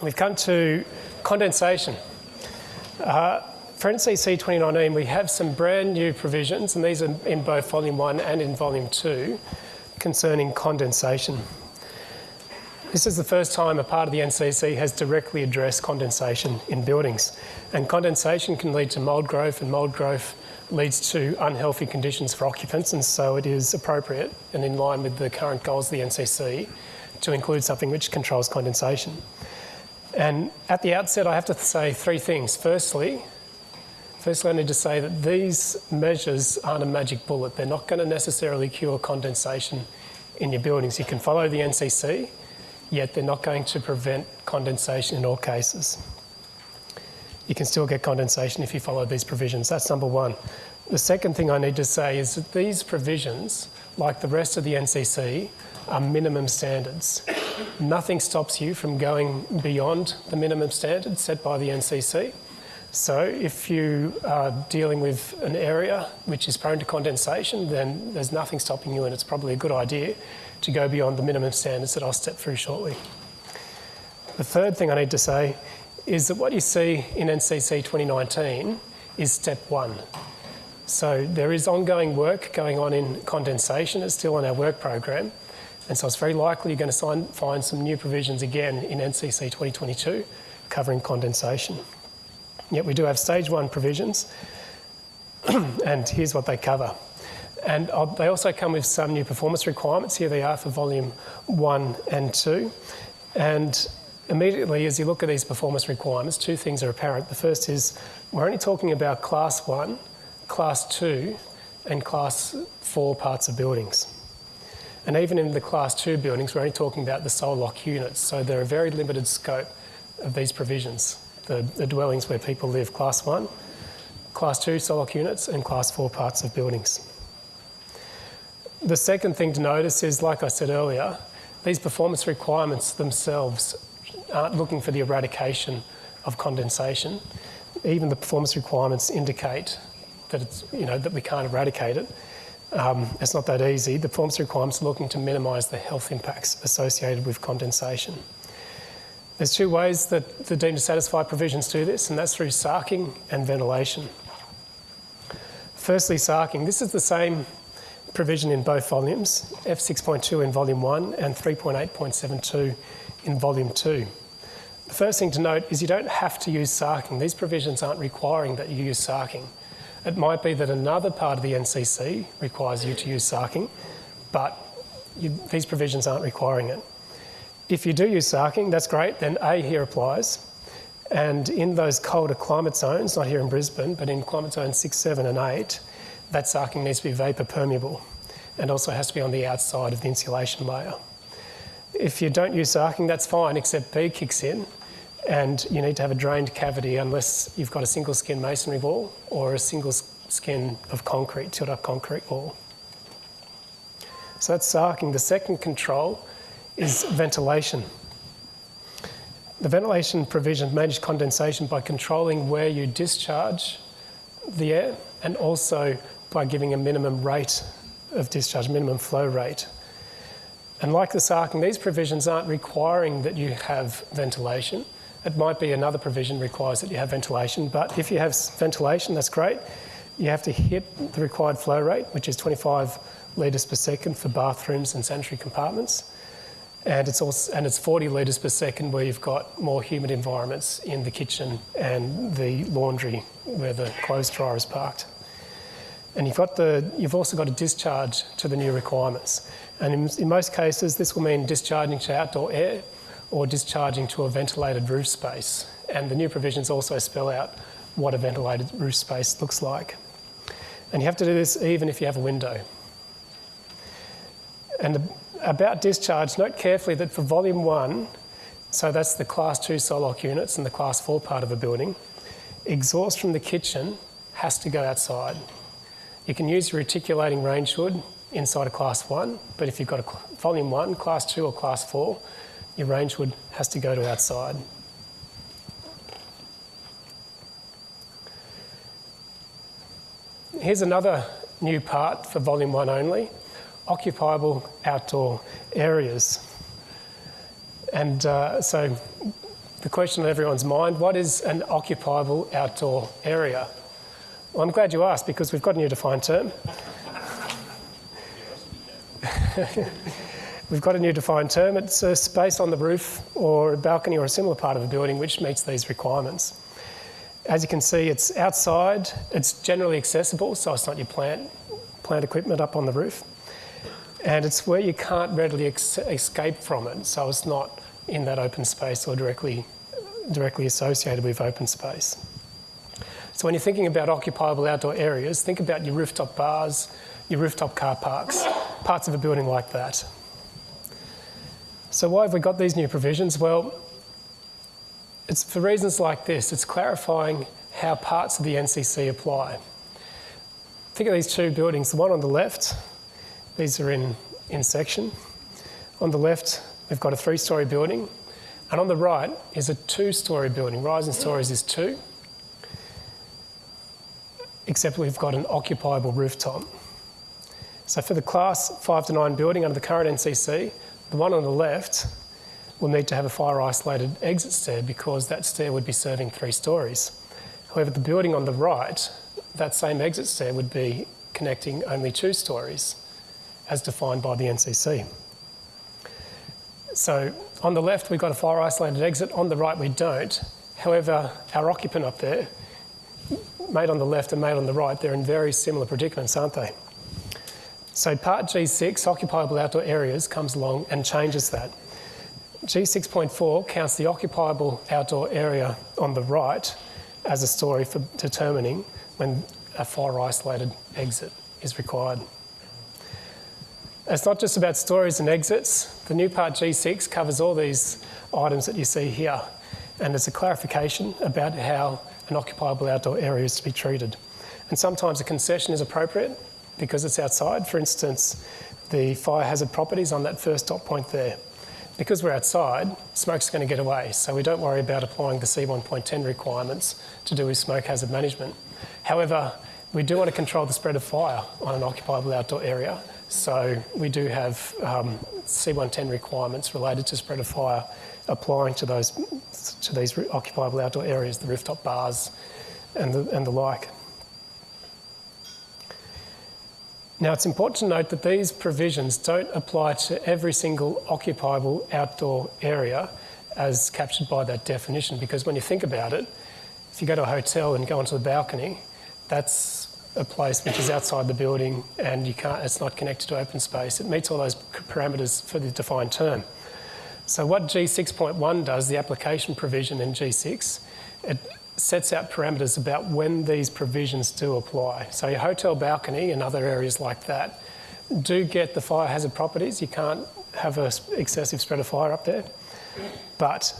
we've come to condensation. Uh, for NCC 2019, we have some brand new provisions, and these are in both Volume 1 and in Volume 2, concerning condensation. This is the first time a part of the NCC has directly addressed condensation in buildings. And condensation can lead to mould growth, and mould growth leads to unhealthy conditions for occupants, and so it is appropriate and in line with the current goals of the NCC to include something which controls condensation. And at the outset, I have to say three things. Firstly, firstly, I need to say that these measures aren't a magic bullet. They're not going to necessarily cure condensation in your buildings. You can follow the NCC, yet they're not going to prevent condensation in all cases. You can still get condensation if you follow these provisions. That's number one. The second thing I need to say is that these provisions, like the rest of the NCC, are minimum standards. Nothing stops you from going beyond the minimum standards set by the NCC. So if you are dealing with an area which is prone to condensation, then there's nothing stopping you and it's probably a good idea to go beyond the minimum standards that I'll step through shortly. The third thing I need to say is that what you see in NCC 2019 is step one. So there is ongoing work going on in condensation. It's still on our work program. And so it's very likely you're going to find some new provisions again in NCC 2022 covering condensation. Yet we do have stage one provisions. and here's what they cover. And they also come with some new performance requirements. Here they are for volume one and two. And immediately as you look at these performance requirements, two things are apparent. The first is we're only talking about class one, class two, and class four parts of buildings. And even in the class two buildings, we're only talking about the sole lock units. So there are very limited scope of these provisions. The, the dwellings where people live, class one, class two sole lock units, and class four parts of buildings. The second thing to notice is, like I said earlier, these performance requirements themselves aren't looking for the eradication of condensation. Even the performance requirements indicate that it's, you know, that we can't eradicate it. Um, it's not that easy. The performance requirements are looking to minimise the health impacts associated with condensation. There's two ways that the deemed to satisfy provisions do this, and that's through sarking and ventilation. Firstly, sarking. This is the same provision in both volumes, F6.2 in volume 1 and 3.8.72 in volume 2. The first thing to note is you don't have to use sarking. These provisions aren't requiring that you use sarking. It might be that another part of the NCC requires you to use sarking, but you, these provisions aren't requiring it. If you do use sarking, that's great, then A here applies. And in those colder climate zones, not here in Brisbane, but in climate zones 6, 7 and 8, that sarking needs to be vapour permeable and also has to be on the outside of the insulation layer. If you don't use sarking, that's fine, except B kicks in and you need to have a drained cavity unless you've got a single skin masonry wall or a single skin of concrete, tilt up concrete wall. So that's sarking. The second control is ventilation. The ventilation provision manage condensation by controlling where you discharge the air and also by giving a minimum rate of discharge, minimum flow rate. And like the sarking, these provisions aren't requiring that you have ventilation. It might be another provision requires that you have ventilation, but if you have ventilation, that's great. You have to hit the required flow rate, which is 25 litres per second for bathrooms and sanitary compartments. And it's, also, and it's 40 litres per second where you've got more humid environments in the kitchen and the laundry where the clothes dryer is parked. And you've, got the, you've also got a discharge to the new requirements. And in, in most cases, this will mean discharging to outdoor air or discharging to a ventilated roof space. And the new provisions also spell out what a ventilated roof space looks like. And you have to do this even if you have a window. And about discharge, note carefully that for volume one, so that's the class two SOLOC units and the class four part of a building, exhaust from the kitchen has to go outside. You can use recirculating range hood inside a class one, but if you've got a volume one, class two or class four, your range hood has to go to outside. Here's another new part for volume one only, occupiable outdoor areas. And uh, so the question on everyone's mind, what is an occupiable outdoor area? Well, I'm glad you asked because we've got a new defined term. we've got a new defined term. It's a space on the roof or a balcony or a similar part of a building which meets these requirements. As you can see, it's outside, it's generally accessible, so it's not your plant, plant equipment up on the roof. And it's where you can't readily escape from it, so it's not in that open space or directly, directly associated with open space. So when you're thinking about occupiable outdoor areas, think about your rooftop bars, your rooftop car parks, parts of a building like that. So why have we got these new provisions? Well, it's for reasons like this. It's clarifying how parts of the NCC apply. Think of these two buildings. The one on the left, these are in, in section. On the left, we've got a three-storey building. And on the right is a two-storey building. Rising stories is two, except we've got an occupiable rooftop. So for the class 5 to 9 building under the current NCC, the one on the left will need to have a fire isolated exit stair because that stair would be serving three stories. However, the building on the right, that same exit stair would be connecting only two stories as defined by the NCC. So on the left, we've got a fire isolated exit. On the right, we don't. However, our occupant up there, made on the left and made on the right, they're in very similar predicaments, aren't they? So part G6, occupiable outdoor areas, comes along and changes that. G6.4 counts the occupiable outdoor area on the right as a story for determining when a fire isolated exit is required. It's not just about stories and exits. The new part G6 covers all these items that you see here, and it's a clarification about how an occupiable outdoor area is to be treated. And sometimes a concession is appropriate, because it's outside. For instance, the fire hazard properties on that first dot point there. Because we're outside, smoke's going to get away, so we don't worry about applying the C1.10 requirements to do with smoke hazard management. However, we do want to control the spread of fire on an occupiable outdoor area, so we do have um, C110 requirements related to spread of fire applying to those to these occupiable outdoor areas, the rooftop bars and the, and the like. Now, it's important to note that these provisions don't apply to every single occupiable outdoor area as captured by that definition, because when you think about it, if you go to a hotel and go onto the balcony, that's a place which is outside the building and you can't, it's not connected to open space. It meets all those parameters for the defined term. So what G6.1 does, the application provision in G6, it sets out parameters about when these provisions do apply. So your hotel balcony and other areas like that do get the fire hazard properties. You can't have an excessive spread of fire up there, but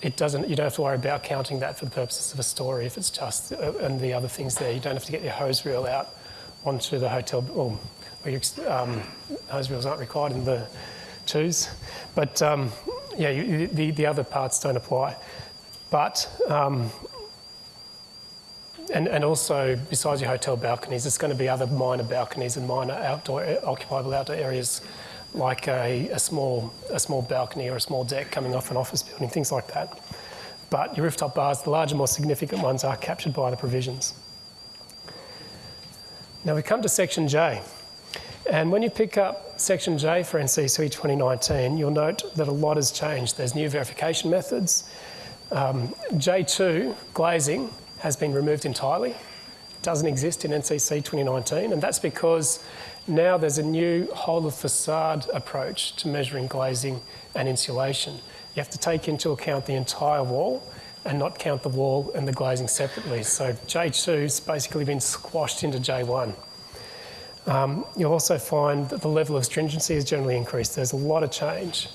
it doesn't, you don't have to worry about counting that for the purposes of a story if it's just, uh, and the other things there. You don't have to get your hose reel out onto the hotel, well, um, hose reels aren't required in the twos, but um, yeah, you, the, the other parts don't apply. But um, and, and also, besides your hotel balconies, there's going to be other minor balconies and minor outdoor, occupiable outdoor areas like a, a, small, a small balcony or a small deck coming off an office building, things like that. But your rooftop bars, the larger, more significant ones, are captured by the provisions. Now we come to section J. And when you pick up section J for NCC 2019, you'll note that a lot has changed. There's new verification methods. Um, J2, glazing, has been removed entirely. It doesn't exist in NCC 2019, and that's because now there's a new whole of facade approach to measuring glazing and insulation. You have to take into account the entire wall and not count the wall and the glazing separately. So J2's basically been squashed into J1. Um, you'll also find that the level of stringency has generally increased. There's a lot of change.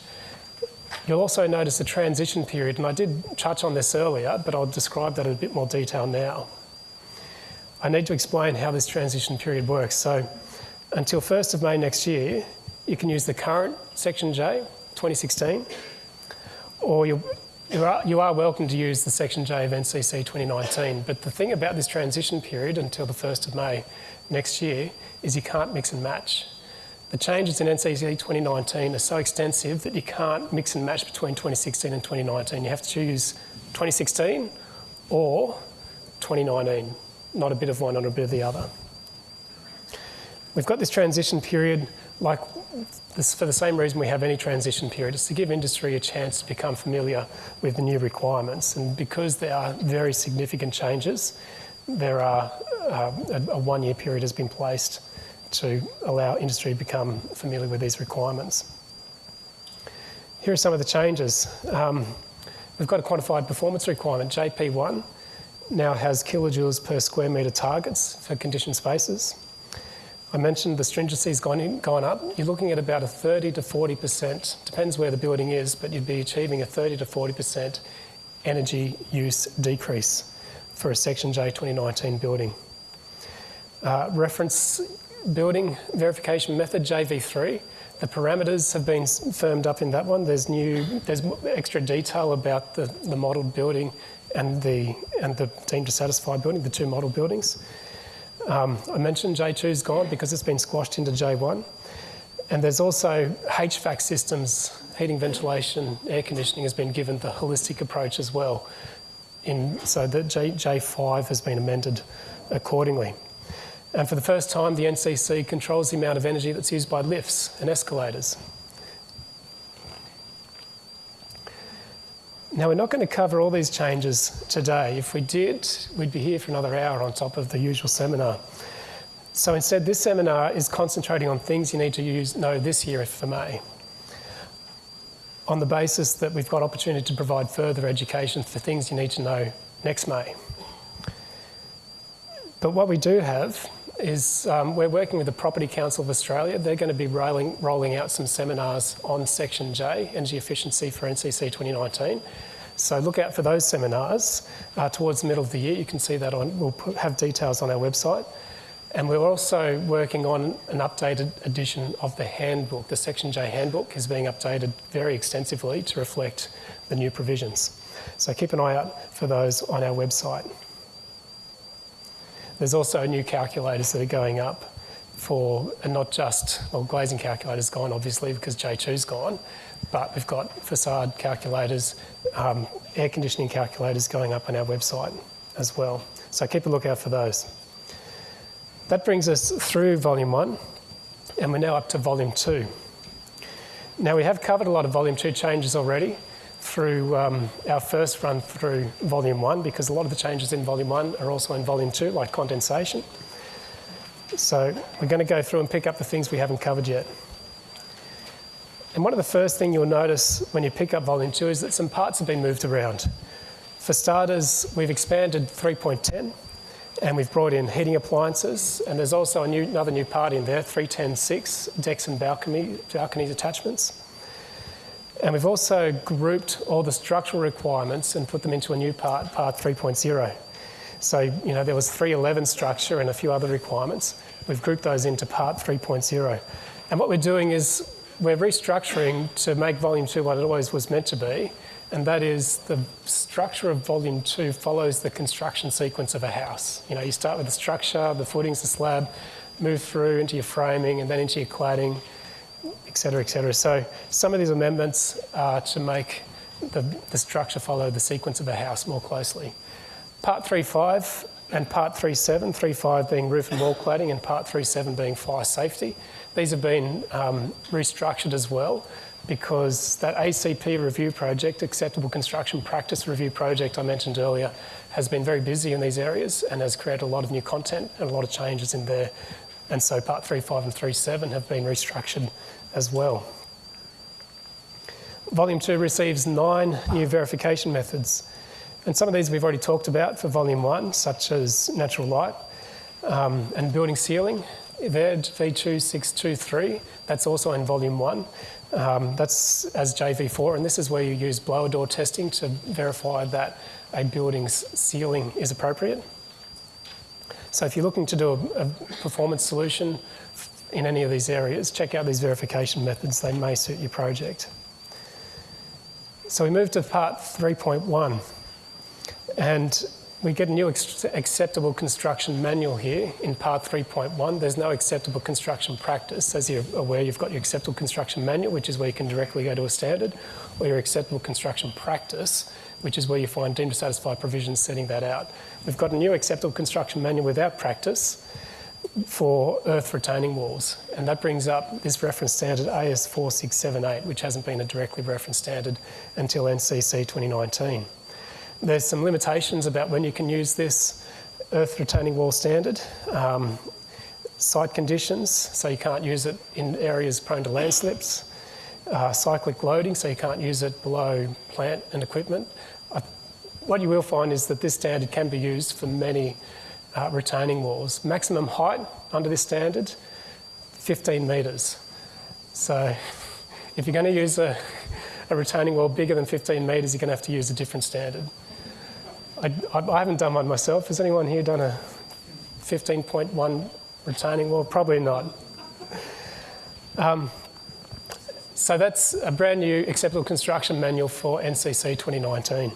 You'll also notice a transition period, and I did touch on this earlier, but I'll describe that in a bit more detail now. I need to explain how this transition period works. So until 1st of May next year, you can use the current Section J, 2016, or you you are, you are welcome to use the Section J of NCC 2019. But the thing about this transition period until the 1st of May next year is you can't mix and match. The changes in NCC 2019 are so extensive that you can't mix and match between 2016 and 2019. You have to choose 2016 or 2019, not a bit of one or a bit of the other. We've got this transition period like this, for the same reason we have any transition period, is to give industry a chance to become familiar with the new requirements. And because there are very significant changes, there are uh, a, a one-year period has been placed to allow industry to become familiar with these requirements. Here are some of the changes. Um, we've got a quantified performance requirement, JP1, now has kilojoules per square metre targets for conditioned spaces. I mentioned the stringency has gone, gone up. You're looking at about a 30 to 40%, depends where the building is, but you'd be achieving a 30 to 40% energy use decrease for a Section J 2019 building. Uh, reference building verification method, JV3. The parameters have been firmed up in that one. There's new, there's extra detail about the, the modelled building and the, and the deemed to satisfy building, the two model buildings. Um, I mentioned J2's gone because it's been squashed into J1. And there's also HVAC systems, heating, ventilation, air conditioning has been given the holistic approach as well. In, so that J, J5 has been amended accordingly. And for the first time, the NCC controls the amount of energy that's used by lifts and escalators. Now, we're not going to cover all these changes today. If we did, we'd be here for another hour on top of the usual seminar. So instead, this seminar is concentrating on things you need to use, know this year, if I may, on the basis that we've got opportunity to provide further education for things you need to know next May. But what we do have is um, we're working with the Property Council of Australia. They're going to be rolling, rolling out some seminars on Section J, energy efficiency for NCC 2019. So look out for those seminars uh, towards the middle of the year. You can see that on, we'll put, have details on our website. And we're also working on an updated edition of the handbook. The Section J handbook is being updated very extensively to reflect the new provisions. So keep an eye out for those on our website. There's also new calculators that are going up for, and not just, well, glazing calculators gone obviously because J2's gone, but we've got facade calculators, um, air conditioning calculators going up on our website as well. So keep a lookout for those. That brings us through volume one, and we're now up to volume two. Now we have covered a lot of volume two changes already through um, our first run through volume one, because a lot of the changes in volume one are also in volume two, like condensation. So we're going to go through and pick up the things we haven't covered yet. And one of the first things you'll notice when you pick up volume two is that some parts have been moved around. For starters, we've expanded 3.10 and we've brought in heating appliances and there's also new, another new part in there, 310.6, decks and balcony, balconies attachments. And we've also grouped all the structural requirements and put them into a new part, part 3.0. So, you know, there was 311 structure and a few other requirements. We've grouped those into part 3.0. And what we're doing is we're restructuring to make volume two what it always was meant to be, and that is the structure of volume two follows the construction sequence of a house. You know, you start with the structure, the footings, the slab, move through into your framing and then into your cladding, etc., etc. So some of these amendments are to make the, the structure follow the sequence of a house more closely. Part 3.5 and Part 3.7, 3.5 being roof and wall cladding and Part 3.7 being fire safety. These have been um, restructured as well because that ACP review project, Acceptable Construction Practice Review project I mentioned earlier, has been very busy in these areas and has created a lot of new content and a lot of changes in there. And so Part 3.5 and 3.7 have been restructured as well. Volume 2 receives nine new verification methods. And some of these we've already talked about for Volume 1, such as natural light um, and building sealing. VED V2623, that's also in Volume 1. Um, that's as JV4, and this is where you use blower door testing to verify that a building's sealing is appropriate. So if you're looking to do a, a performance solution in any of these areas, check out these verification methods. They may suit your project. So we move to part 3.1. And we get a new acceptable construction manual here in part 3.1. There's no acceptable construction practice. As you're aware, you've got your acceptable construction manual, which is where you can directly go to a standard, or your acceptable construction practice, which is where you find deemed to satisfy provisions setting that out. We've got a new acceptable construction manual without practice for earth retaining walls, and that brings up this reference standard AS 4678, which hasn't been a directly referenced standard until NCC 2019. There's some limitations about when you can use this earth retaining wall standard. Um, site conditions, so you can't use it in areas prone to landslips. Uh, cyclic loading, so you can't use it below plant and equipment. Uh, what you will find is that this standard can be used for many uh, retaining walls. Maximum height under this standard, 15 metres. So if you're going to use a, a retaining wall bigger than 15 metres, you're going to have to use a different standard. I, I, haven't done one myself. Has anyone here done a 15.1 retaining wall? Probably not. Um, so that's a brand new acceptable construction manual for NCC 2019.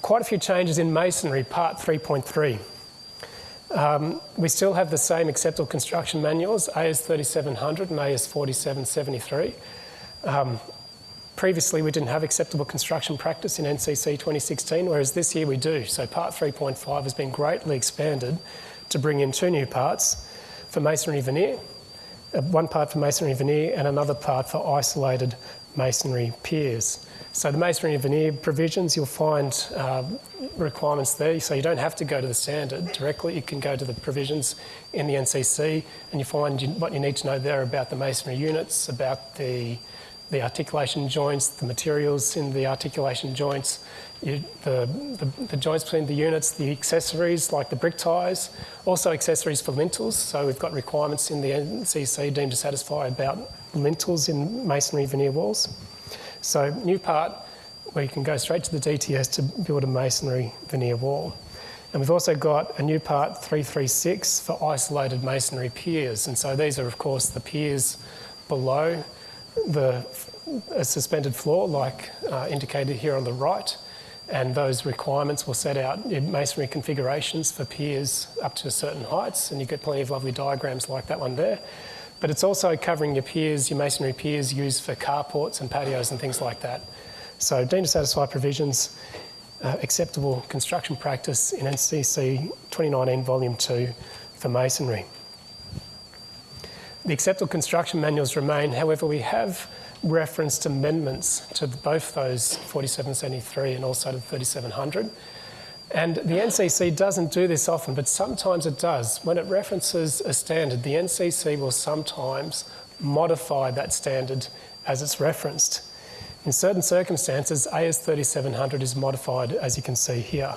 Quite a few changes in masonry, part 3.3. Um, we still have the same acceptable construction manuals, AS 3700 and AS 4773. Um, Previously, we didn't have acceptable construction practice in NCC 2016, whereas this year we do. So part 3.5 has been greatly expanded to bring in two new parts for masonry veneer, uh, one part for masonry veneer and another part for isolated masonry piers. So the masonry veneer provisions, you'll find uh, requirements there, so you don't have to go to the standard directly, you can go to the provisions in the NCC and you find what you need to know there about the masonry units, about the the articulation joints, the materials in the articulation joints, you, the, the, the, joints between the units, the accessories like the brick ties, also accessories for lintels. So we've got requirements in the NCC deemed to satisfy about lintels in masonry veneer walls. So new part where you can go straight to the DTS to build a masonry veneer wall. And we've also got a new part 336 for isolated masonry piers. And so these are of course the piers below the suspended floor like uh, indicated here on the right and those requirements will set out masonry configurations for piers up to certain heights and you get plenty of lovely diagrams like that one there. But it's also covering your piers, your masonry piers used for carports and patios and things like that. So deemed to satisfy provisions, uh, acceptable construction practice in NCC 2019 Volume 2 for masonry. The acceptable construction manuals remain, however, we have referenced amendments to both those 4773 and also to 3700. And the NCC doesn't do this often, but sometimes it does. When it references a standard, the NCC will sometimes modify that standard as it's referenced. In certain circumstances, AS 3700 is modified, as you can see here.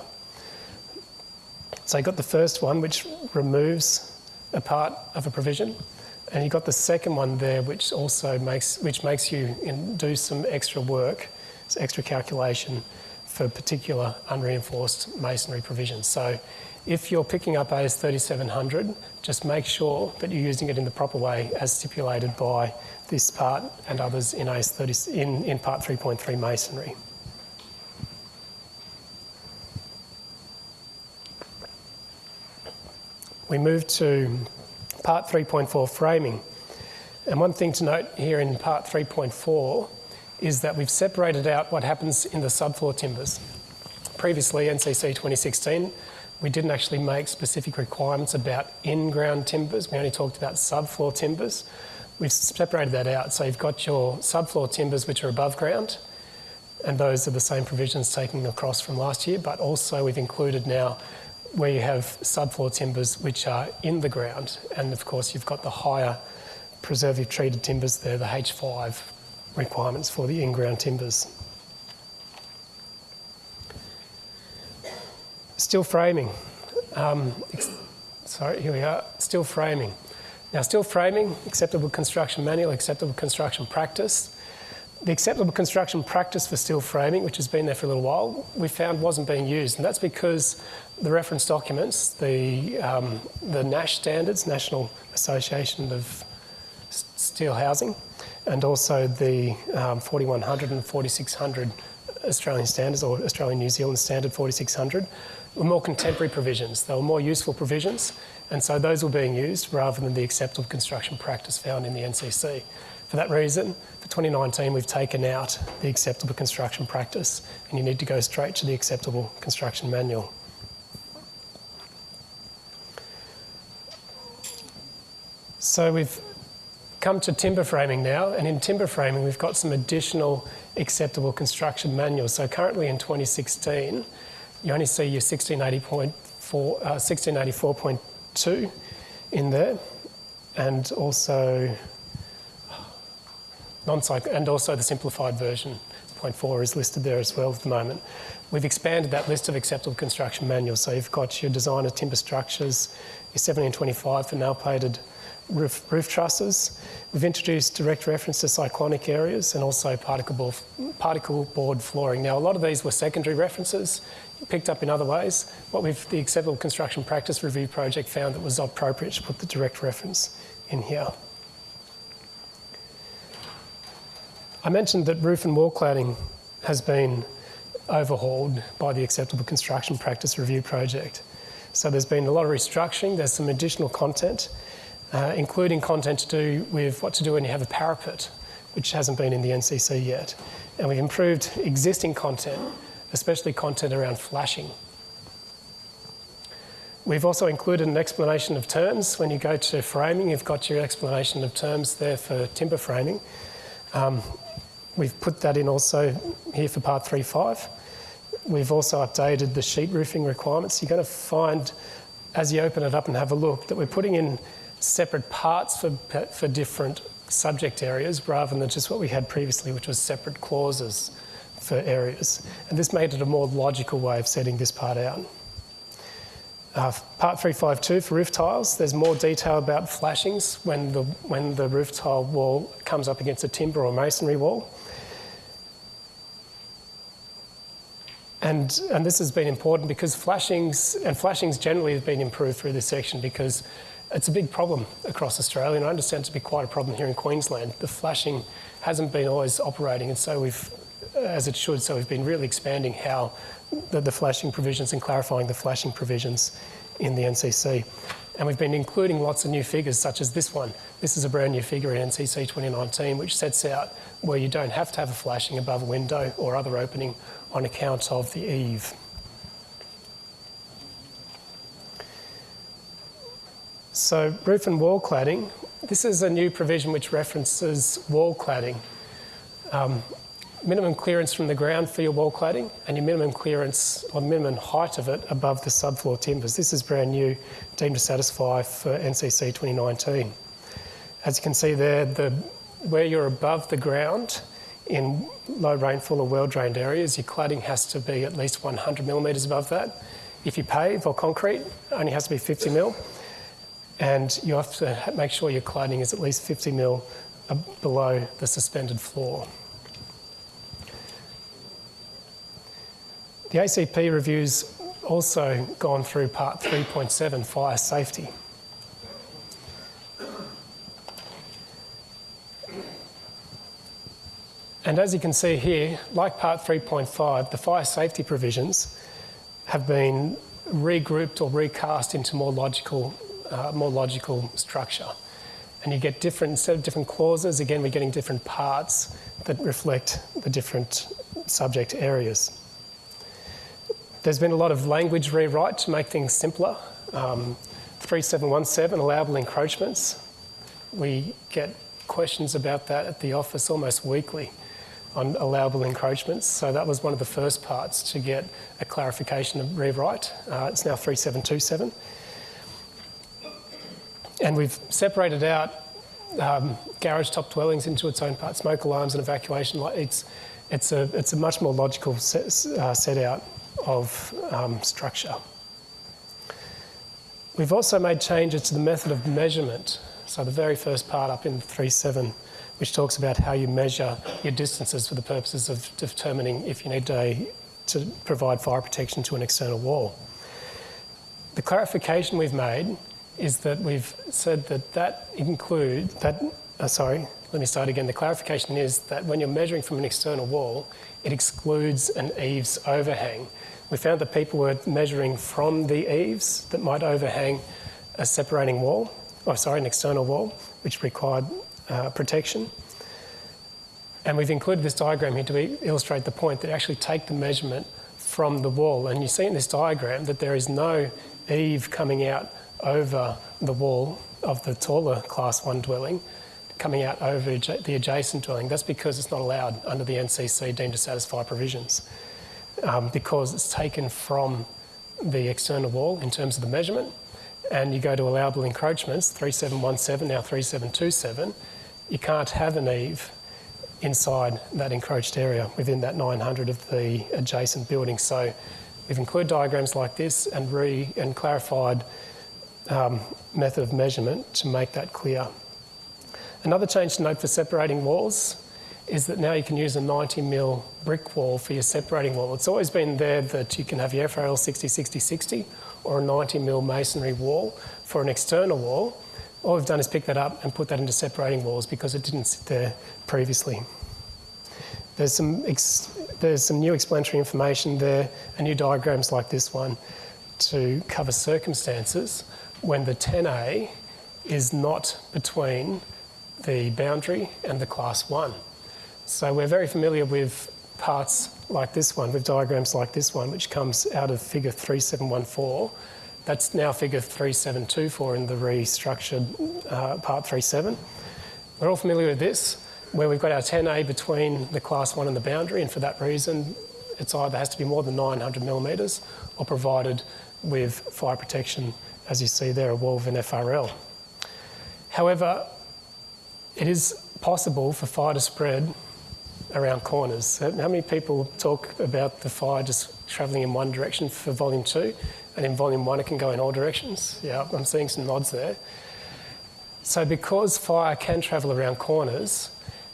So you've got the first one, which removes a part of a provision. And you've got the second one there, which also makes, which makes you do some extra work, some extra calculation for particular unreinforced masonry provisions. So if you're picking up AS 3700, just make sure that you're using it in the proper way as stipulated by this part and others in, AS 30, in, in part 3.3 masonry. We move to part 3.4 framing. And one thing to note here in part 3.4 is that we've separated out what happens in the subfloor timbers. Previously, NCC 2016, we didn't actually make specific requirements about in-ground timbers. We only talked about subfloor timbers. We've separated that out. So you've got your subfloor timbers, which are above ground, and those are the same provisions taken across from last year, but also we've included now where you have subfloor timbers which are in the ground. And of course, you've got the higher preservative treated timbers there, the H5 requirements for the in-ground timbers. Steel framing. Um, sorry, here we are. Steel framing. Now, steel framing, acceptable construction manual, acceptable construction practice. The acceptable construction practice for steel framing, which has been there for a little while, we found wasn't being used. And that's because the reference documents, the, um, the NASH standards, National Association of Steel Housing, and also the um, 4100 and 4600 Australian standards or Australian New Zealand standard 4600, were more contemporary provisions. They were more useful provisions, and so those were being used rather than the acceptable construction practice found in the NCC. For that reason, for 2019, we've taken out the acceptable construction practice, and you need to go straight to the acceptable construction manual. So we've come to timber framing now, and in timber framing, we've got some additional acceptable construction manuals. So currently in 2016, you only see your 1680.4, uh, 1684.2 in there, and also non and also the simplified version 0.4 is listed there as well at the moment. We've expanded that list of acceptable construction manuals. So you've got your designer timber structures, your 1725 for nail plated roof, roof trusses. We've introduced direct reference to cyclonic areas and also particle board, particle board flooring. Now, a lot of these were secondary references picked up in other ways. What we've, the Acceptable Construction Practice Review Project found that was appropriate to put the direct reference in here. I mentioned that roof and wall cladding has been overhauled by the Acceptable Construction Practice Review Project. So there's been a lot of restructuring, there's some additional content, uh, including content to do with what to do when you have a parapet, which hasn't been in the NCC yet. And we've improved existing content, especially content around flashing. We've also included an explanation of terms. When you go to framing, you've got your explanation of terms there for timber framing. Um, we've put that in also here for part 3.5. We've also updated the sheet roofing requirements. You're going to find, as you open it up and have a look, that we're putting in separate parts for, for different subject areas rather than just what we had previously, which was separate clauses for areas. And this made it a more logical way of setting this part out. Uh, part 352 for roof tiles, there's more detail about flashings when the, when the roof tile wall comes up against a timber or masonry wall. And, and this has been important because flashings, and flashings generally have been improved through this section because it's a big problem across Australia, and I understand to be quite a problem here in Queensland. The flashing hasn't been always operating, and so we've, as it should, so we've been really expanding how the, the flashing provisions and clarifying the flashing provisions in the NCC. And we've been including lots of new figures, such as this one. This is a brand new figure in NCC 2019, which sets out where you don't have to have a flashing above a window or other opening on account of the eave. So roof and wall cladding, this is a new provision which references wall cladding. Um, minimum clearance from the ground for your wall cladding and your minimum clearance or minimum height of it above the subfloor timbers. This is brand new, deemed to satisfy for NCC 2019. As you can see there, the, where you're above the ground in low rainfall or well-drained areas, your cladding has to be at least 100 millimetres above that. If you pave or concrete, it only has to be 50 mil and you have to make sure your cladding is at least 50 mil below the suspended floor. The ACP review's also gone through part 3.7, fire safety. And as you can see here, like part 3.5, the fire safety provisions have been regrouped or recast into more logical uh, more logical structure. And you get different, instead of different clauses, again, we're getting different parts that reflect the different subject areas. There's been a lot of language rewrite to make things simpler. Um, 3717, allowable encroachments. We get questions about that at the office almost weekly on allowable encroachments. So that was one of the first parts to get a clarification of rewrite. Uh, it's now 3727. And we've separated out um, garage top dwellings into its own part, smoke alarms and evacuation. It's, it's, a, it's a much more logical set, uh, set out of um, structure. We've also made changes to the method of measurement. So the very first part up in 3.7, which talks about how you measure your distances for the purposes of determining if you need a, to provide fire protection to an external wall. The clarification we've made is that we've said that that include that. Uh, sorry, let me start again. The clarification is that when you're measuring from an external wall, it excludes an eaves overhang. we found that people were measuring from the eaves that might overhang a separating wall, or sorry, an external wall, which required uh, protection. And we've included this diagram here to illustrate the point that actually take the measurement from the wall. And you see in this diagram that there is no eave coming out over the wall of the taller class one dwelling, coming out over the adjacent dwelling. That's because it's not allowed under the NCC deemed to satisfy provisions um, because it's taken from the external wall in terms of the measurement. And you go to allowable encroachments, 3717, now 3727, you can't have an eave inside that encroached area within that 900 of the adjacent building. So we've included diagrams like this and re and clarified um, method of measurement to make that clear. Another change to note for separating walls is that now you can use a 90 mil brick wall for your separating wall. It's always been there that you can have your FRL 60 60 60 or a 90 mil masonry wall for an external wall. All we've done is pick that up and put that into separating walls because it didn't sit there previously. There's some, there's some new explanatory information there and new diagrams like this one to cover circumstances when the 10A is not between the boundary and the class 1. So we're very familiar with parts like this one, with diagrams like this one, which comes out of figure 3714. That's now figure 3724 in the restructured uh, part 37. We're all familiar with this, where we've got our 10A between the class 1 and the boundary, and for that reason, it's either has to be more than 900 millimetres or provided with fire protection, as you see there, a Woven FRL. However, it is possible for fire to spread around corners. How many people talk about the fire just travelling in one direction for volume two, and in volume one it can go in all directions? Yeah, I'm seeing some nods there. So because fire can travel around corners,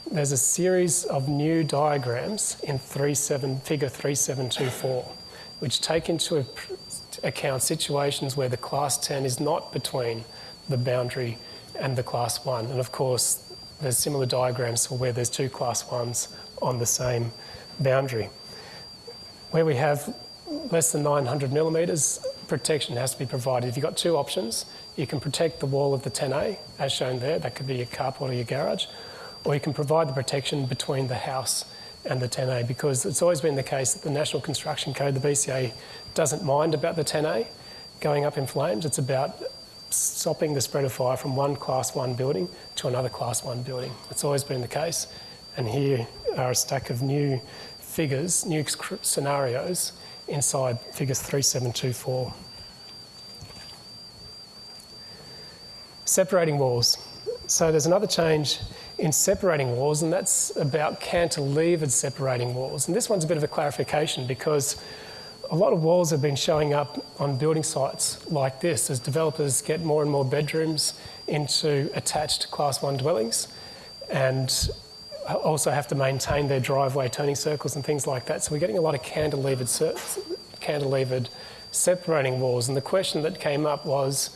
there's a series of new diagrams in 37, figure 3724, which take into account situations where the class 10 is not between the boundary and the class 1. And of course, there's similar diagrams for where there's two class 1s on the same boundary. Where we have less than 900 millimetres, protection has to be provided. If you've got two options, you can protect the wall of the 10A, as shown there, that could be your carport or your garage, or you can provide the protection between the house and the 10A because it's always been the case that the National Construction Code, the BCA, doesn't mind about the 10A going up in flames. It's about stopping the spread of fire from one class one building to another class one building. It's always been the case. And here are a stack of new figures, new scenarios inside figures 3724. Separating walls. So there's another change in separating walls, and that's about cantilevered separating walls. And this one's a bit of a clarification because a lot of walls have been showing up on building sites like this as developers get more and more bedrooms into attached class one dwellings. And also have to maintain their driveway turning circles and things like that. So we're getting a lot of cantilevered, cantilevered separating walls. And the question that came up was,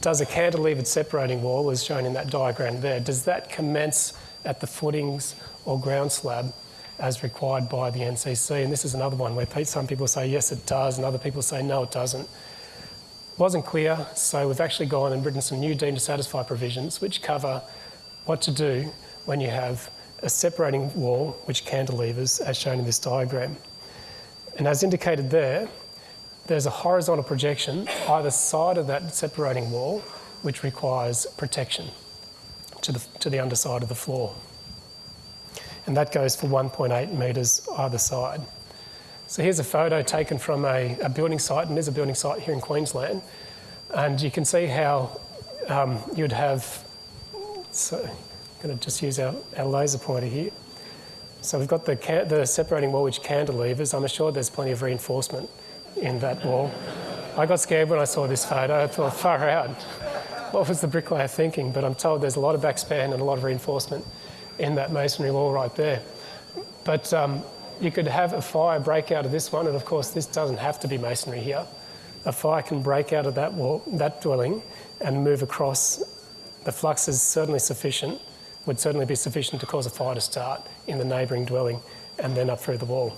does a cantilevered separating wall, as shown in that diagram there, does that commence at the footings or ground slab as required by the NCC? And this is another one where some people say yes it does and other people say no it doesn't. Wasn't clear, so we've actually gone and written some new deemed to satisfy provisions which cover what to do when you have a separating wall which cantilevers as shown in this diagram. And as indicated there, there's a horizontal projection either side of that separating wall which requires protection to the, to the underside of the floor. And that goes for 1.8 metres either side. So here's a photo taken from a, a, building site, and there's a building site here in Queensland. And you can see how um, you'd have, so I'm going to just use our, our laser pointer here. So we've got the, the separating wall which cantilevers. I'm assured there's plenty of reinforcement in that wall. I got scared when I saw this photo. I thought, far out. What was the bricklayer thinking? But I'm told there's a lot of backspan and a lot of reinforcement in that masonry wall right there. But um, you could have a fire break out of this one, and of course this doesn't have to be masonry here. A fire can break out of that wall, that dwelling, and move across. The flux is certainly sufficient would certainly be sufficient to cause a fire to start in the neighbouring dwelling and then up through the wall.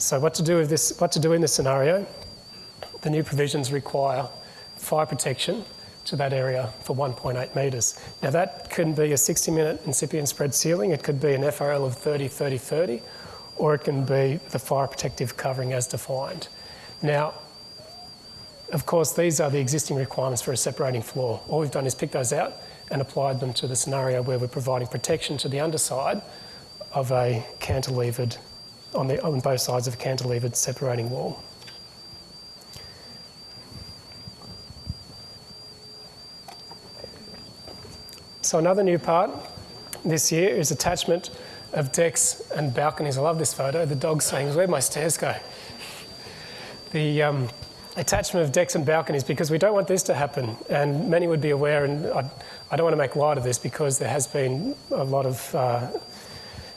So what to do with this? What to do in this scenario? The new provisions require fire protection to that area for 1.8 metres. Now that could be a 60-minute incipient spread ceiling. It could be an FRL of 30, 30, 30, or it can be the fire protective covering as defined. Now, of course, these are the existing requirements for a separating floor. All we've done is pick those out and applied them to the scenario where we're providing protection to the underside of a cantilevered, on, the, on both sides of a cantilevered separating wall. So another new part this year is attachment of decks and balconies. I love this photo. The dog's saying, where'd my stairs go? The um, attachment of decks and balconies, because we don't want this to happen. And many would be aware, and I, I don't want to make light of this because there has been a lot of uh,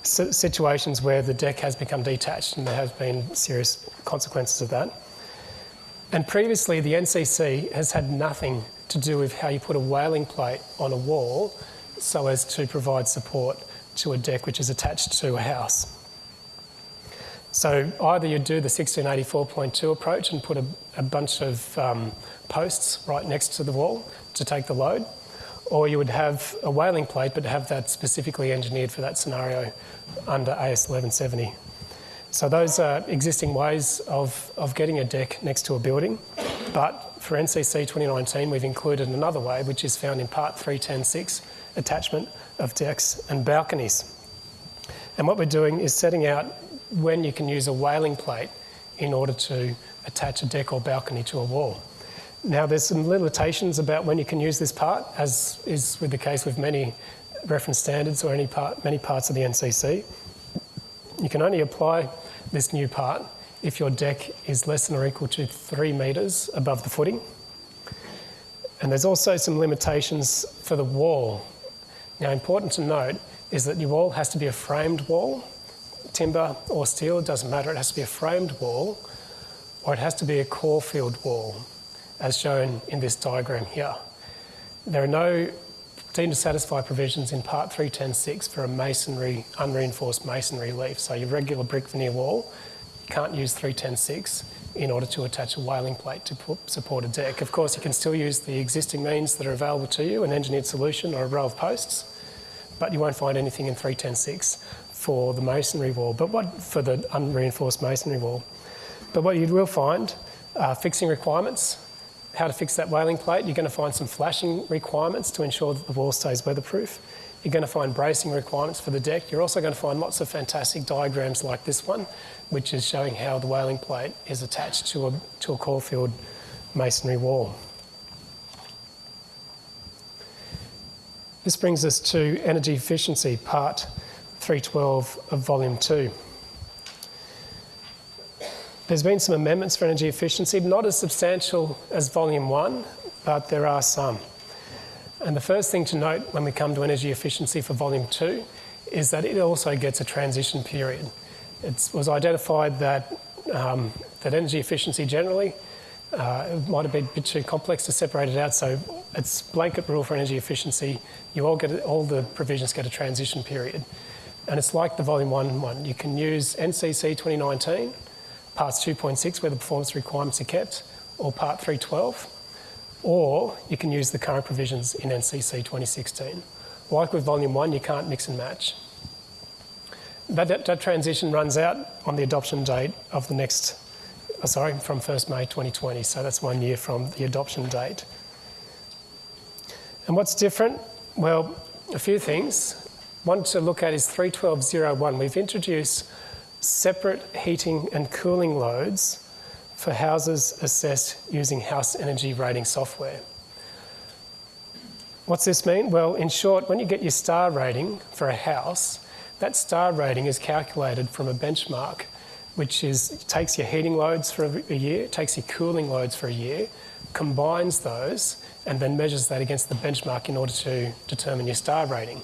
situations where the deck has become detached and there have been serious consequences of that. And previously, the NCC has had nothing to do with how you put a waling plate on a wall so as to provide support to a deck which is attached to a house. So either you do the 1684.2 approach and put a, a bunch of um, posts right next to the wall to take the load, or you would have a waling plate but have that specifically engineered for that scenario under AS 1170. So those are existing ways of, of getting a deck next to a building, but for NCC 2019 we've included another way which is found in part 310.6, attachment of decks and balconies. And what we're doing is setting out when you can use a waling plate in order to attach a deck or balcony to a wall. Now there's some limitations about when you can use this part, as is with the case with many reference standards or any part, many parts of the NCC. You can only apply this new part if your deck is less than or equal to three metres above the footing. And there's also some limitations for the wall. Now important to note is that your wall has to be a framed wall timber or steel, it doesn't matter, it has to be a framed wall or it has to be a core-filled wall, as shown in this diagram here. There are no deemed to satisfy provisions in Part 310.6 for a masonry, unreinforced masonry leaf. So your regular brick veneer wall, you can't use 310.6 in order to attach a waling plate to support a deck. Of course, you can still use the existing means that are available to you, an engineered solution or a row of posts, but you won't find anything in 310.6 for the masonry wall, but what for the unreinforced masonry wall. But what you will find are fixing requirements, how to fix that waling plate. You're going to find some flashing requirements to ensure that the wall stays weatherproof. You're going to find bracing requirements for the deck. You're also going to find lots of fantastic diagrams like this one, which is showing how the waling plate is attached to a, to a core-filled masonry wall. This brings us to energy efficiency part 312 of Volume 2. There's been some amendments for energy efficiency, not as substantial as Volume 1, but there are some. And the first thing to note when we come to energy efficiency for Volume 2 is that it also gets a transition period. It was identified that, um, that energy efficiency generally uh, it might have been a bit too complex to separate it out, so it's blanket rule for energy efficiency. You all get all the provisions get a transition period. And it's like the Volume 1 one. You can use NCC 2019, Parts 2.6 where the performance requirements are kept, or Part 312, or you can use the current provisions in NCC 2016. Like with Volume 1, you can't mix and match. That, that, that transition runs out on the adoption date of the next, oh, sorry, from 1st May 2020, so that's one year from the adoption date. And what's different? Well, a few things one to look at is 312.01. We've introduced separate heating and cooling loads for houses assessed using house energy rating software. What's this mean? Well, in short, when you get your star rating for a house, that star rating is calculated from a benchmark, which is takes your heating loads for a year, takes your cooling loads for a year, combines those, and then measures that against the benchmark in order to determine your star rating.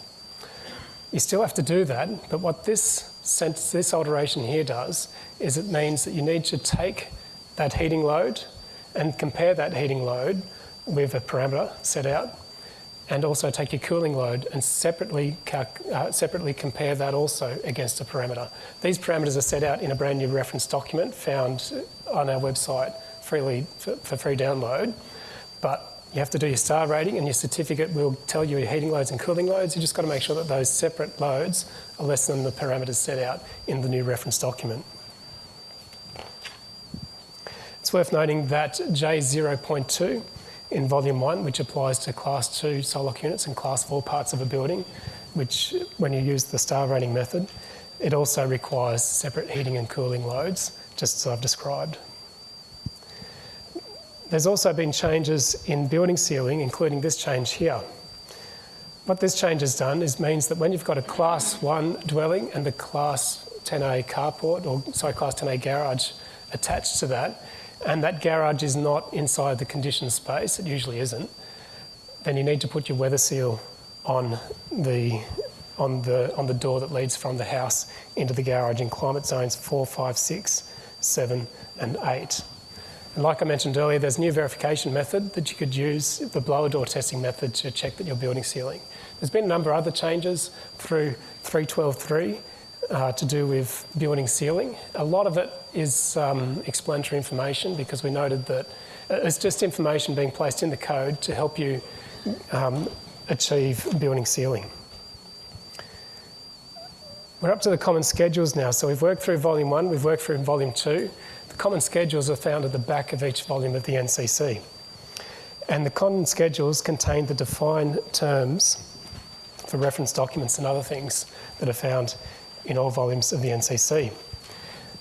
You still have to do that, but what this, this alteration here does is it means that you need to take that heating load and compare that heating load with a parameter set out and also take your cooling load and separately, uh, separately compare that also against a parameter. These parameters are set out in a brand new reference document found on our website freely for, for free download. But you have to do your star rating and your certificate will tell you your heating loads and cooling loads. You just got to make sure that those separate loads are less than the parameters set out in the new reference document. It's worth noting that J0.2 in volume one, which applies to class two SOLOC units and class four parts of a building, which when you use the star rating method, it also requires separate heating and cooling loads, just as I've described. There's also been changes in building sealing, including this change here. What this change has done is means that when you've got a class one dwelling and the class 10A carport, or sorry, class 10A garage attached to that, and that garage is not inside the conditioned space, it usually isn't, then you need to put your weather seal on the, on the, on the door that leads from the house into the garage in climate zones 4, 5, 6, 7 and 8. And like I mentioned earlier, there's a new verification method that you could use, the blower door testing method to check that your building sealing. There's been a number of other changes through 312.3 uh, to do with building sealing. A lot of it is um, explanatory information because we noted that it's just information being placed in the code to help you um, achieve building sealing. We're up to the common schedules now. So we've worked through volume one, we've worked through volume two. Common schedules are found at the back of each volume of the NCC. And the common schedules contain the defined terms for reference documents and other things that are found in all volumes of the NCC.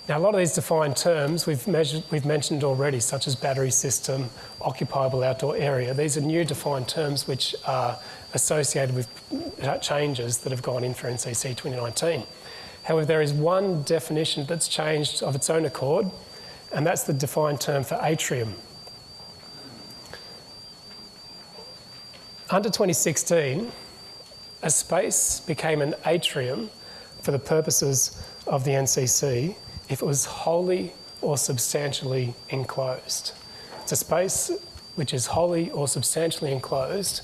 Now, a lot of these defined terms we've, measured, we've mentioned already, such as battery system, occupiable outdoor area. These are new defined terms which are associated with changes that have gone in for NCC 2019. However, there is one definition that's changed of its own accord, and that's the defined term for atrium. Under 2016, a space became an atrium for the purposes of the NCC if it was wholly or substantially enclosed. It's a space which is wholly or substantially enclosed,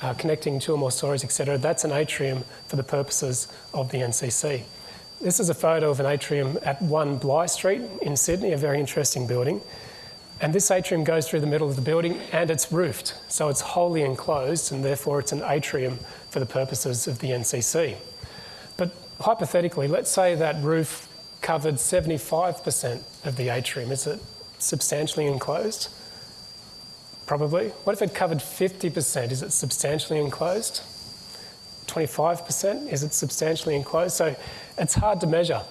uh, connecting two or more stories, etc. That's an atrium for the purposes of the NCC. This is a photo of an atrium at 1 Bligh Street in Sydney, a very interesting building. And this atrium goes through the middle of the building and it's roofed, so it's wholly enclosed and therefore it's an atrium for the purposes of the NCC. But hypothetically, let's say that roof covered 75% of the atrium. Is it substantially enclosed? Probably. What if it covered 50%? Is it substantially enclosed? 25%? Is it substantially enclosed? So it's hard to measure.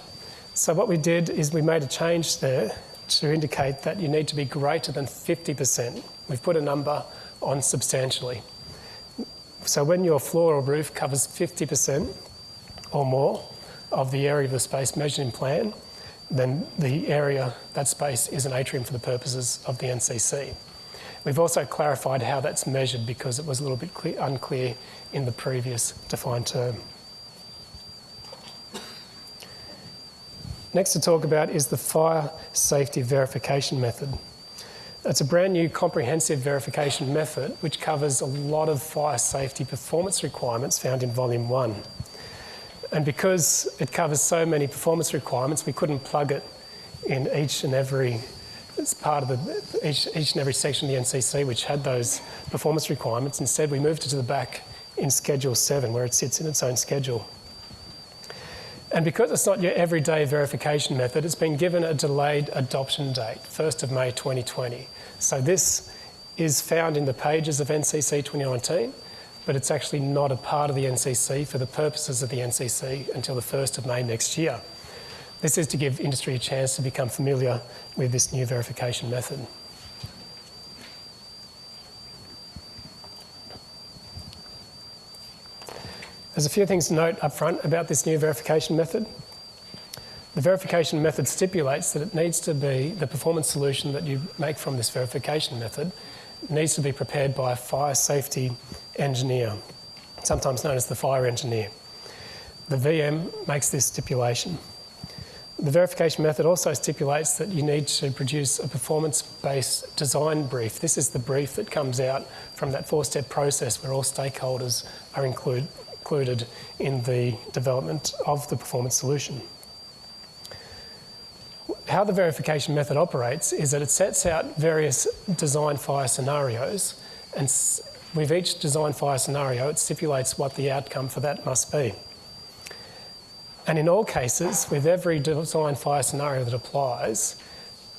So what we did is we made a change there to indicate that you need to be greater than 50%. We've put a number on substantially. So when your floor or roof covers 50% or more, of the area of the space measured in plan, then the area, that space, is an atrium for the purposes of the NCC. We've also clarified how that's measured because it was a little bit clear, unclear in the previous defined term. Next to talk about is the fire safety verification method. It's a brand new comprehensive verification method which covers a lot of fire safety performance requirements found in volume one. And because it covers so many performance requirements, we couldn't plug it in each and every it's part of the, each, each and every section of the NCC which had those performance requirements. Instead, we moved it to the back in Schedule 7 where it sits in its own schedule. And because it's not your everyday verification method, it's been given a delayed adoption date, 1st of May 2020. So this is found in the pages of NCC 2019 but it's actually not a part of the NCC for the purposes of the NCC until the 1st of May next year. This is to give industry a chance to become familiar with this new verification method. There's a few things to note up front about this new verification method. The verification method stipulates that it needs to be the performance solution that you make from this verification method needs to be prepared by a fire safety engineer, sometimes known as the fire engineer. The VM makes this stipulation. The verification method also stipulates that you need to produce a performance-based design brief. This is the brief that comes out from that four-step process where all stakeholders are include, included in the development of the performance solution. How the verification method operates is that it sets out various design fire scenarios and with each design fire scenario it stipulates what the outcome for that must be. And in all cases, with every design fire scenario that applies,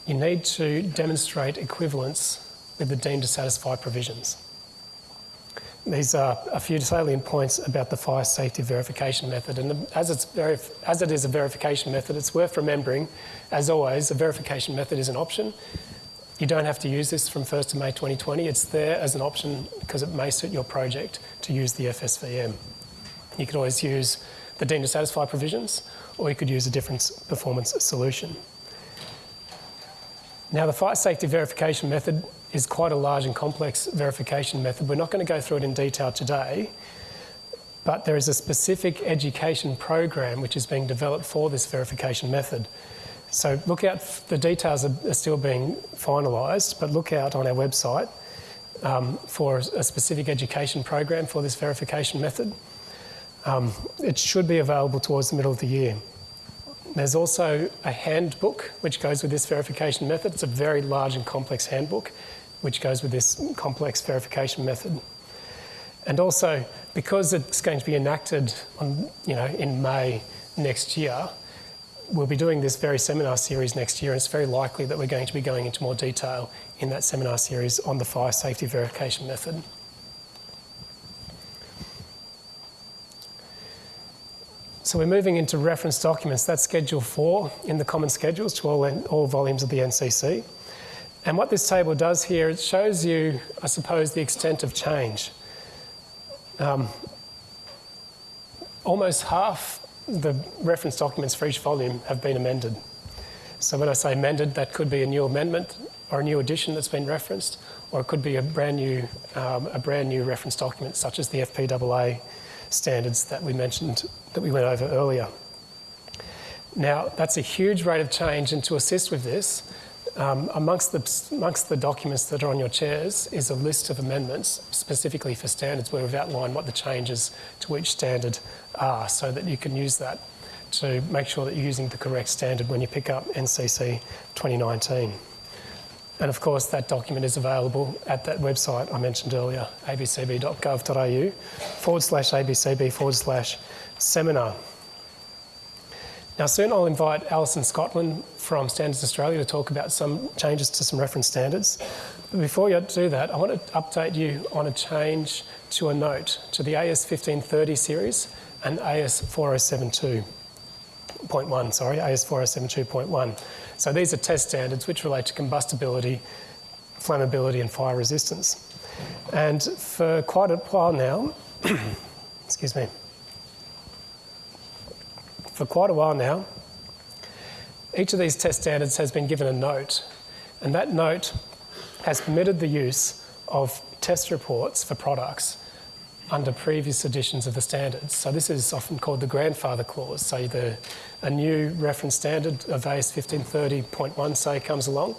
you need to demonstrate equivalence with the deemed to satisfy provisions. These are a few salient points about the fire safety verification method. And as, it's as it is a verification method, it's worth remembering, as always, a verification method is an option. You don't have to use this from 1st of May 2020. It's there as an option because it may suit your project to use the FSVM. You could always use the deemed to satisfy provisions, or you could use a different performance solution. Now, the fire safety verification method is quite a large and complex verification method. We're not going to go through it in detail today, but there is a specific education program which is being developed for this verification method. So look out, the details are, still being finalised, but look out on our website um, for a specific education program for this verification method. Um, it should be available towards the middle of the year. There's also a handbook which goes with this verification method. It's a very large and complex handbook which goes with this complex verification method. And also, because it's going to be enacted on, you know, in May next year, we'll be doing this very seminar series next year, and it's very likely that we're going to be going into more detail in that seminar series on the fire safety verification method. So we're moving into reference documents. That's Schedule 4 in the common schedules to all, all volumes of the NCC. And what this table does here, it shows you, I suppose, the extent of change. Um, almost half the reference documents for each volume have been amended. So when I say amended, that could be a new amendment or a new addition that's been referenced, or it could be a brand new, um, a brand new reference document, such as the FPAA standards that we mentioned, that we went over earlier. Now, that's a huge rate of change, and to assist with this, um, amongst, the, amongst the documents that are on your chairs is a list of amendments specifically for standards where we've outlined what the changes to each standard are so that you can use that to make sure that you're using the correct standard when you pick up NCC 2019. And of course, that document is available at that website I mentioned earlier, abcb.gov.au forward slash abcb forward slash seminar. Now, soon I'll invite Alison Scotland from Standards Australia to talk about some changes to some reference standards. But before you do that, I want to update you on a change to a note to the AS 1530 series and AS 4072.1, sorry, AS 4072.1. So these are test standards which relate to combustibility, flammability and fire resistance. And for quite a while now, excuse me, for quite a while now, each of these test standards has been given a note, and that note has permitted the use of test reports for products under previous editions of the standards. So this is often called the grandfather clause. So the, a new reference standard of AS 1530.1 say comes along.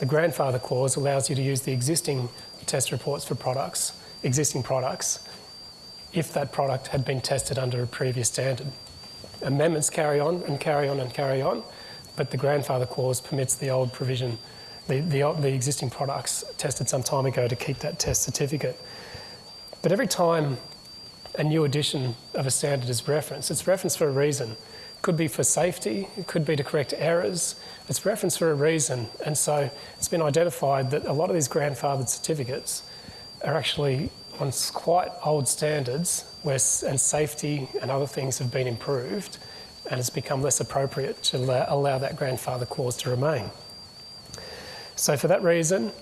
The grandfather clause allows you to use the existing test reports for products, existing products, if that product had been tested under a previous standard. Amendments carry on and carry on and carry on, but the grandfather clause permits the old provision, the, the, the existing products tested some time ago to keep that test certificate. But every time a new edition of a standard is referenced, it's referenced for a reason. Could be for safety, it could be to correct errors. It's referenced for a reason. And so it's been identified that a lot of these grandfathered certificates are actually on quite old standards where and safety and other things have been improved and it's become less appropriate to allow that grandfather clause to remain. So for that reason,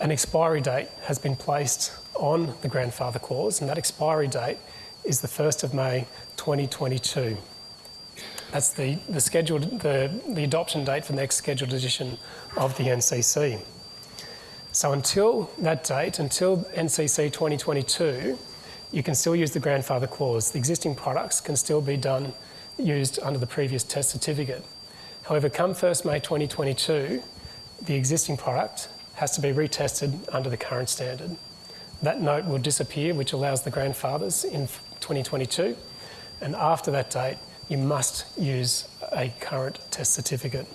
an expiry date has been placed on the grandfather clause, and that expiry date is the 1st of May 2022. That's the, the, scheduled, the, the adoption date for the next scheduled edition of the NCC. So until that date, until NCC 2022, you can still use the grandfather clause. The existing products can still be done, used under the previous test certificate. However, come 1st May 2022, the existing product has to be retested under the current standard. That note will disappear, which allows the grandfathers in 2022. And after that date, you must use a current test certificate.